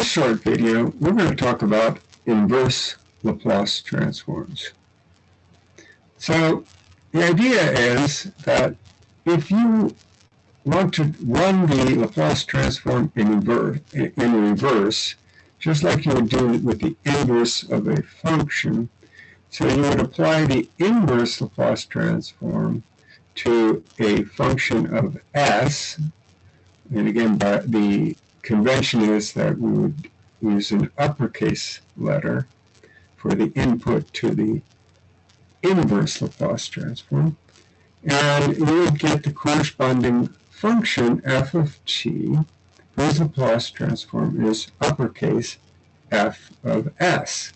this short video, we're going to talk about inverse Laplace transforms. So the idea is that if you want to run the Laplace transform in in reverse, just like you would do with the inverse of a function, so you would apply the inverse Laplace transform to a function of s, and again, by the convention is that we would use an uppercase letter for the input to the inverse Laplace transform. And we would get the corresponding function f of t whose Laplace transform is uppercase f of s.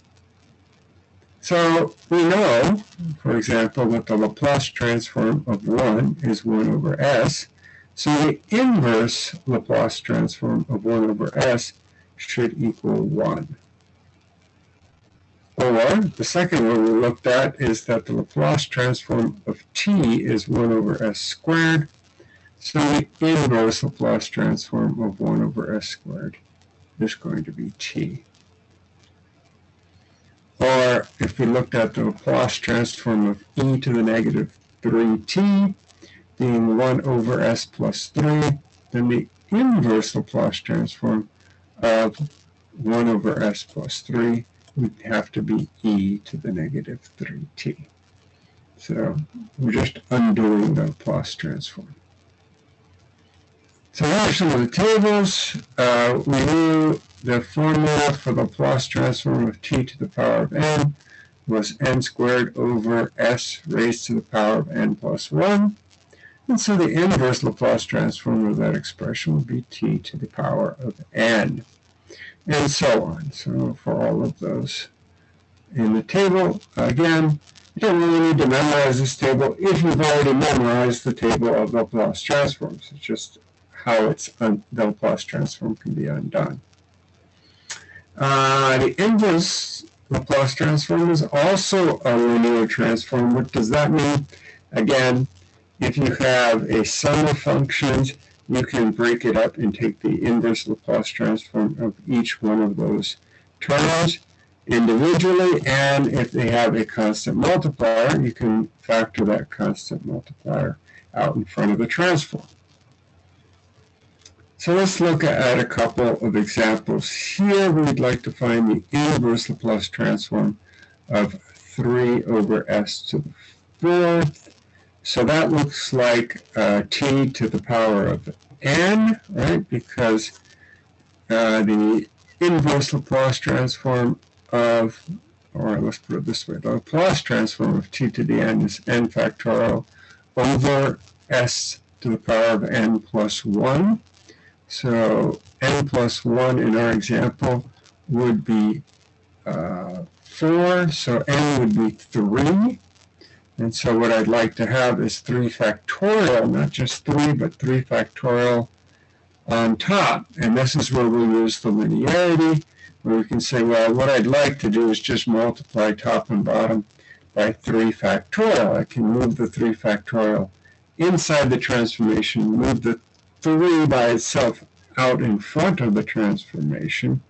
So we know, for example, that the Laplace transform of 1 is 1 over s. So the inverse Laplace transform of 1 over s should equal 1. Or the second one we looked at is that the Laplace transform of t is 1 over s squared. So the inverse Laplace transform of 1 over s squared is going to be t. Or if we looked at the Laplace transform of e to the negative 3t being 1 over s plus 3, then the inverse Laplace transform of 1 over s plus 3 would have to be e to the negative 3t. So we're just undoing the Laplace transform. So here are some of the tables. Uh, we knew the formula for the Laplace transform of t to the power of n was n squared over s raised to the power of n plus 1. And so the inverse Laplace transform of that expression would be t to the power of n and so on. So for all of those in the table, again, you don't really need to memorize this table if you've already memorized the table of Laplace transforms. It's just how it's the Laplace transform can be undone. Uh, the inverse Laplace transform is also a linear transform. What does that mean? Again, if you have a sum of functions you can break it up and take the inverse Laplace transform of each one of those terms individually, and if they have a constant multiplier, you can factor that constant multiplier out in front of the transform. So let's look at a couple of examples. Here we'd like to find the inverse Laplace transform of 3 over s to the fourth so that looks like uh, t to the power of n, right? Because uh, the inverse Laplace transform of, or let's put it this way, the Laplace transform of t to the n is n factorial over s to the power of n plus 1. So n plus 1 in our example would be uh, 4, so n would be 3. And so what I'd like to have is 3 factorial, not just 3, but 3 factorial on top. And this is where we use the linearity, where we can say, well, what I'd like to do is just multiply top and bottom by 3 factorial. I can move the 3 factorial inside the transformation, move the 3 by itself out in front of the transformation.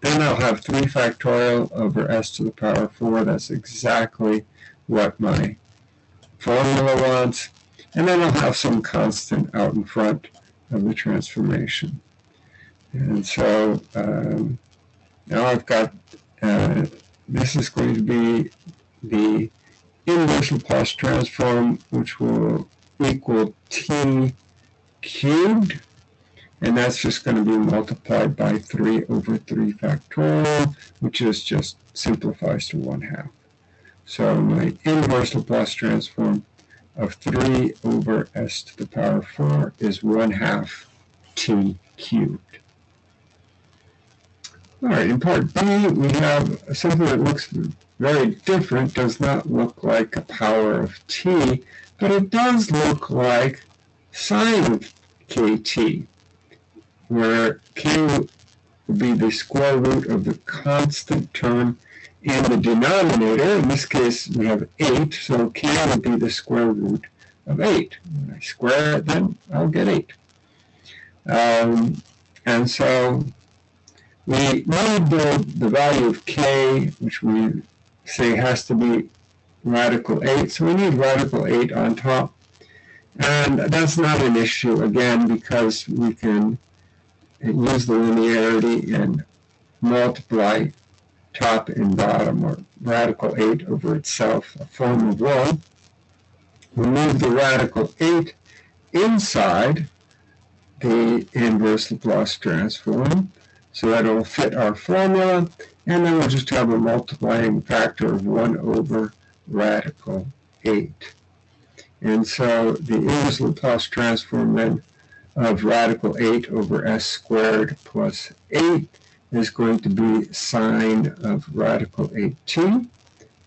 Then I'll have 3 factorial over s to the power 4. That's exactly what my formula wants, and then I'll have some constant out in front of the transformation. And so um, now I've got, uh, this is going to be the inverse Laplace transform, which will equal t cubed, and that's just going to be multiplied by 3 over 3 factorial, which is just simplifies to 1 half. So my inverse Laplace transform of 3 over s to the power 4 is 1 half t cubed. All right, in part B, we have something that looks very different, does not look like a power of t, but it does look like sine of kt, where k would be the square root of the constant term in the denominator, in this case we have 8, so k would be the square root of 8. When I square it, then I'll get 8. Um, and so we need the, the value of k, which we say has to be radical 8. So we need radical 8 on top. And that's not an issue, again, because we can use the linearity and multiply top and bottom, or radical 8 over itself, a form of 1. Remove the radical 8 inside the inverse Laplace transform, so that it'll fit our formula, and then we'll just have a multiplying factor of 1 over radical 8. And so the inverse Laplace transform then of radical 8 over s squared plus 8 is going to be sine of radical 8t.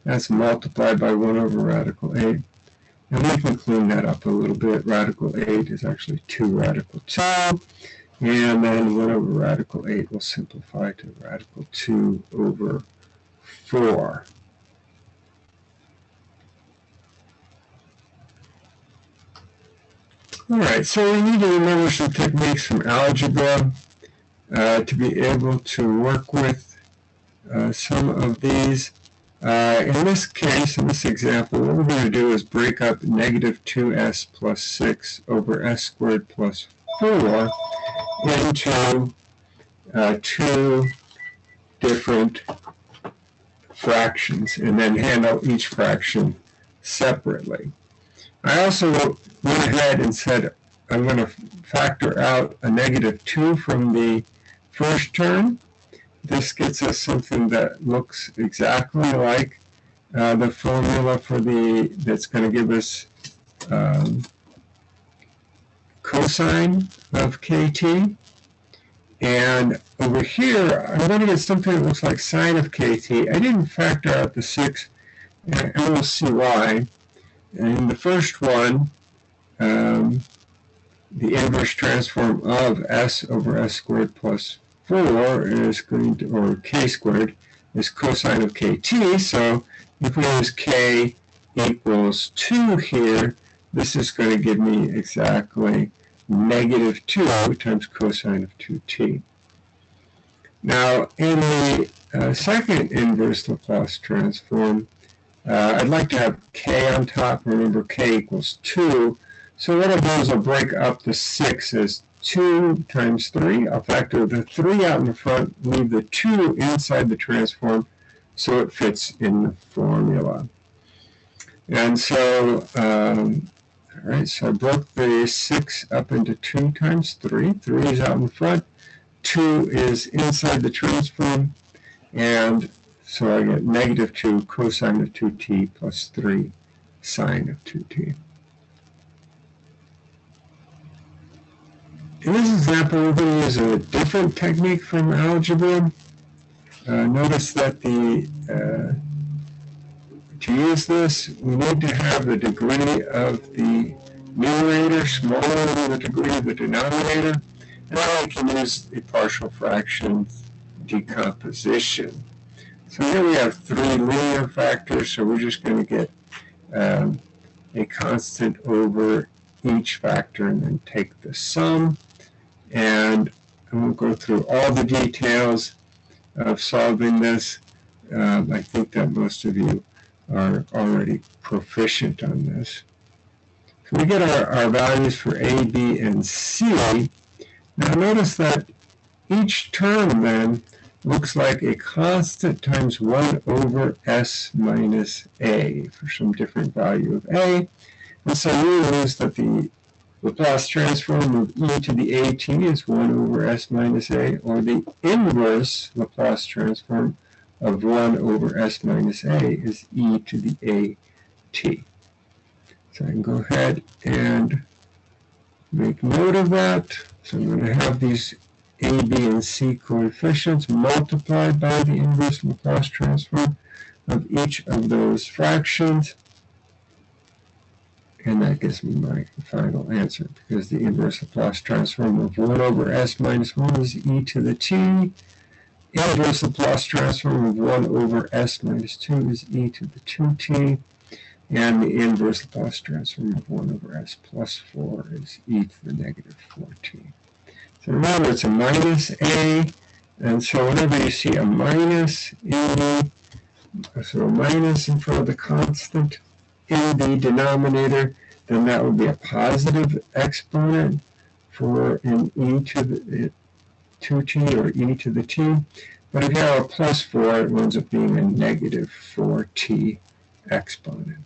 That's multiplied by 1 over radical 8. And we can clean that up a little bit. Radical 8 is actually 2 radical 2. And then 1 over radical 8 will simplify to radical 2 over 4. All right, so we need to remember some techniques from algebra uh, to be able to work with uh, some of these. Uh, in this case, in this example, what we're going to do is break up negative 2s plus 6 over s squared plus 4 into uh, two different fractions and then handle each fraction separately. I also went ahead and said I'm going to factor out a negative 2 from the first term. This gets us something that looks exactly like uh, the formula for the, that's going to give us um, cosine of kt. And over here, I'm going to get something that looks like sine of kt. I didn't factor out the 6, and we'll see why. In the first one, um, the inverse transform of s over s squared plus 4 is going to, or k squared, is cosine of kt. So if we use k equals 2 here, this is going to give me exactly negative 2 times cosine of 2t. Now, in the uh, second inverse Laplace transform, uh, I'd like to have k on top. Remember, k equals 2. So what I'll do is I'll break up the 6 as 2 times 3. I'll factor the 3 out in the front, leave the 2 inside the transform so it fits in the formula. And so, um, all right, so I broke the 6 up into 2 times 3. 3 is out in front. 2 is inside the transform. And so I get negative 2 cosine of 2t plus 3 sine of 2t. In this example, we're going to use a different technique from algebra. Uh, notice that the uh, to use this, we need to have the degree of the numerator smaller than the degree of the denominator. And we can use the partial fraction decomposition. So here we have three linear factors, so we're just going to get um, a constant over each factor and then take the sum. And I won't go through all the details of solving this. Um, I think that most of you are already proficient on this. So we get our, our values for A, B, and C. Now notice that each term then looks like a constant times 1 over s minus a for some different value of a. And so we lose that the Laplace transform of e to the at is 1 over s minus a, or the inverse Laplace transform of 1 over s minus a is e to the at. So I can go ahead and make note of that. So I'm going to have these a, B, and C coefficients multiplied by the inverse Laplace transform of each of those fractions. And that gives me my final answer because the inverse Laplace transform of 1 over s minus 1 is e to the t. Inverse Laplace transform of 1 over s minus 2 is e to the 2t. And the inverse Laplace transform of 1 over s plus 4 is e to the negative 4t. So remember, it's a minus a, And so whenever you see a minus in the, so a minus in front of the constant in the denominator, then that would be a positive exponent for an e to the 2t or e to the t. But if you have a plus 4, it ends up being a negative 4t exponent.